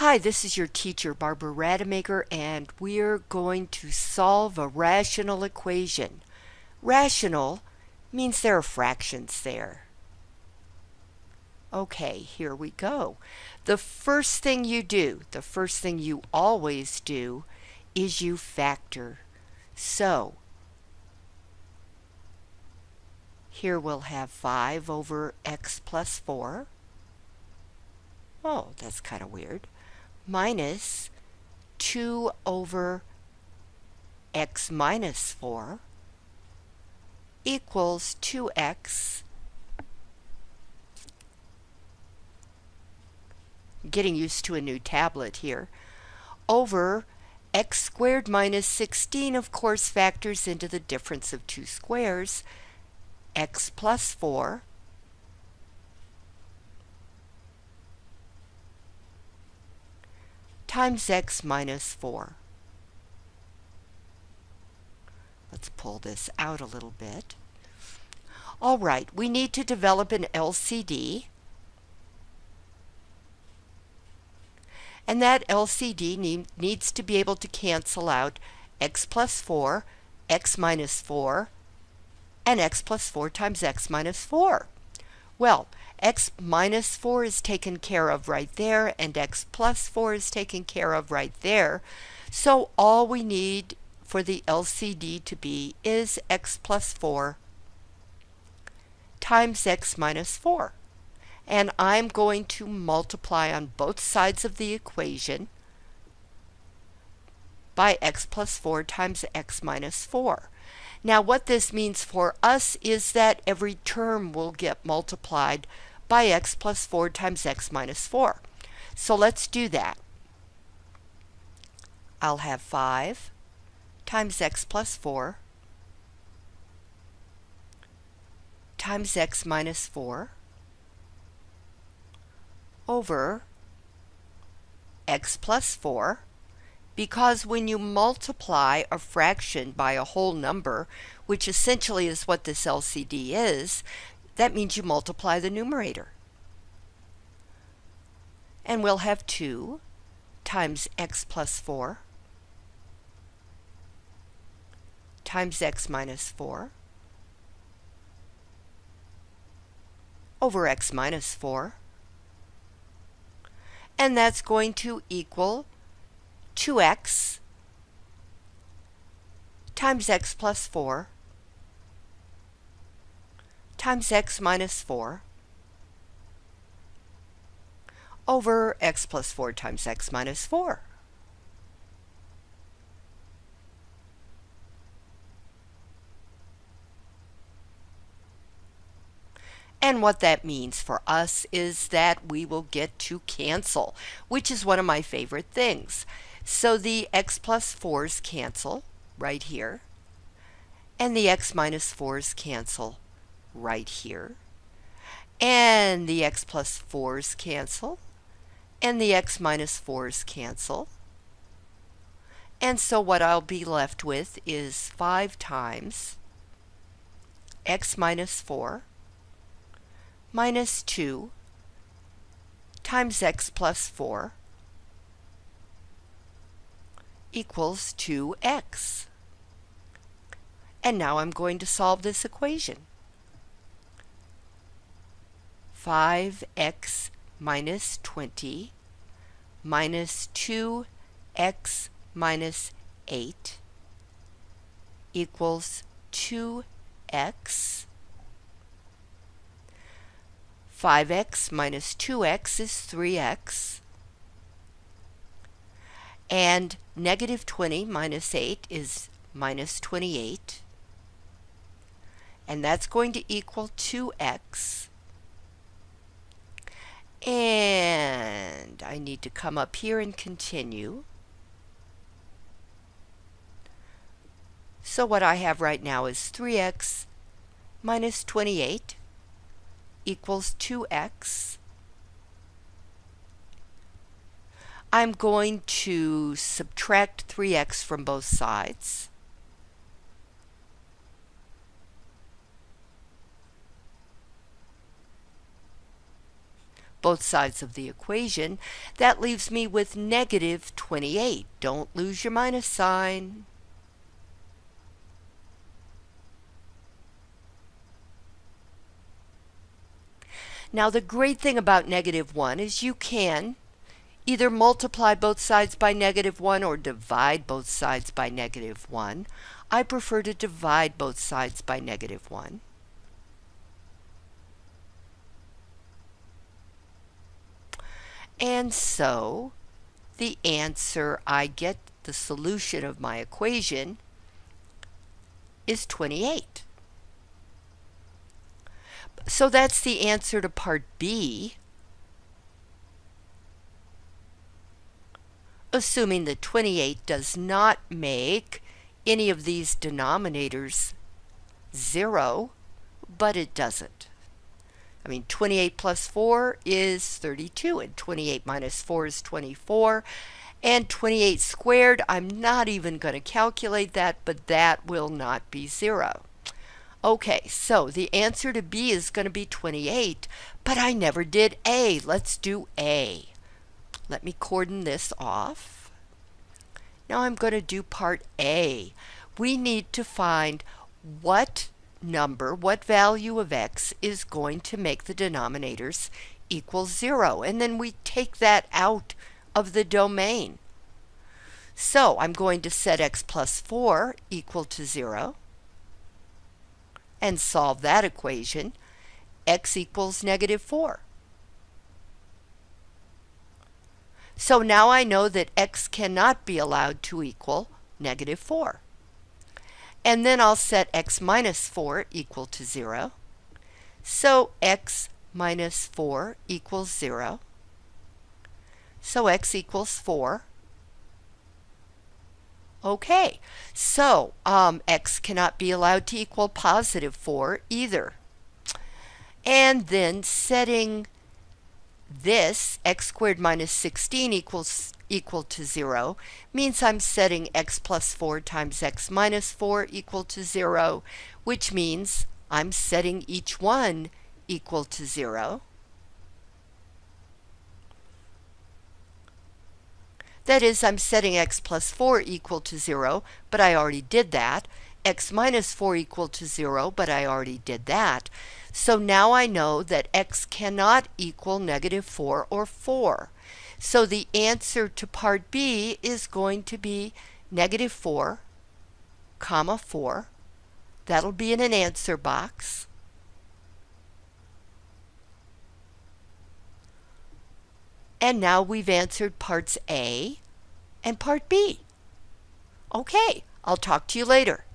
Hi, this is your teacher, Barbara Rademacher, and we're going to solve a rational equation. Rational means there are fractions there. Okay, here we go. The first thing you do, the first thing you always do, is you factor. So, here we'll have 5 over x plus 4. Oh, that's kind of weird minus 2 over x minus 4 equals 2x getting used to a new tablet here over x squared minus 16 of course factors into the difference of two squares x plus 4 times x minus 4. Let's pull this out a little bit. All right, we need to develop an LCD. And that LCD need, needs to be able to cancel out x plus 4, x minus 4, and x plus 4 times x minus 4. Well, x minus 4 is taken care of right there, and x plus 4 is taken care of right there. So all we need for the LCD to be is x plus 4 times x minus 4. And I'm going to multiply on both sides of the equation by x plus 4 times x minus 4. Now what this means for us is that every term will get multiplied by x plus 4 times x minus 4. So let's do that. I'll have 5 times x plus 4 times x minus 4 over x plus 4 because when you multiply a fraction by a whole number, which essentially is what this LCD is, that means you multiply the numerator. And we'll have 2 times x plus 4 times x minus 4 over x minus 4. And that's going to equal 2x times x plus 4 times x minus 4 over x plus 4 times x minus 4. And what that means for us is that we will get to cancel, which is one of my favorite things. So the x plus 4's cancel right here, and the x minus 4's cancel right here. And the x plus 4's cancel. And the x minus 4's cancel. And so what I'll be left with is 5 times x minus 4 minus 2 times x plus 4 equals 2x. And now I'm going to solve this equation. 5x minus 20 minus 2x minus 8 equals 2x. 5x minus 2x is 3x. And negative 20 minus 8 is minus 28. And that's going to equal 2x. And I need to come up here and continue. So what I have right now is 3x minus 28 equals 2x. I'm going to subtract 3x from both sides. Both sides of the equation, that leaves me with negative 28. Don't lose your minus sign. Now the great thing about negative 1 is you can either multiply both sides by negative 1 or divide both sides by negative 1. I prefer to divide both sides by negative 1. And so the answer I get, the solution of my equation, is 28. So that's the answer to part B. Assuming that 28 does not make any of these denominators 0, but it doesn't. I mean, 28 plus 4 is 32, and 28 minus 4 is 24. And 28 squared, I'm not even going to calculate that, but that will not be 0. Okay, so the answer to B is going to be 28, but I never did A. Let's do A. Let me cordon this off. Now I'm going to do part A. We need to find what number, what value of x is going to make the denominators equal 0. And then we take that out of the domain. So I'm going to set x plus 4 equal to 0 and solve that equation. x equals negative 4. So now I know that x cannot be allowed to equal negative 4. And then I'll set x minus 4 equal to 0. So x minus 4 equals 0. So x equals 4. Okay, so um, x cannot be allowed to equal positive 4 either. And then setting this, x squared minus 16 equals equal to 0 means I'm setting x plus 4 times x minus 4 equal to 0, which means I'm setting each one equal to 0. That is, I'm setting x plus 4 equal to 0, but I already did that. x minus 4 equal to 0, but I already did that. So now I know that x cannot equal negative 4 or 4. So the answer to part B is going to be negative 4, comma 4. That'll be in an answer box. And now we've answered parts A and part B. Okay, I'll talk to you later.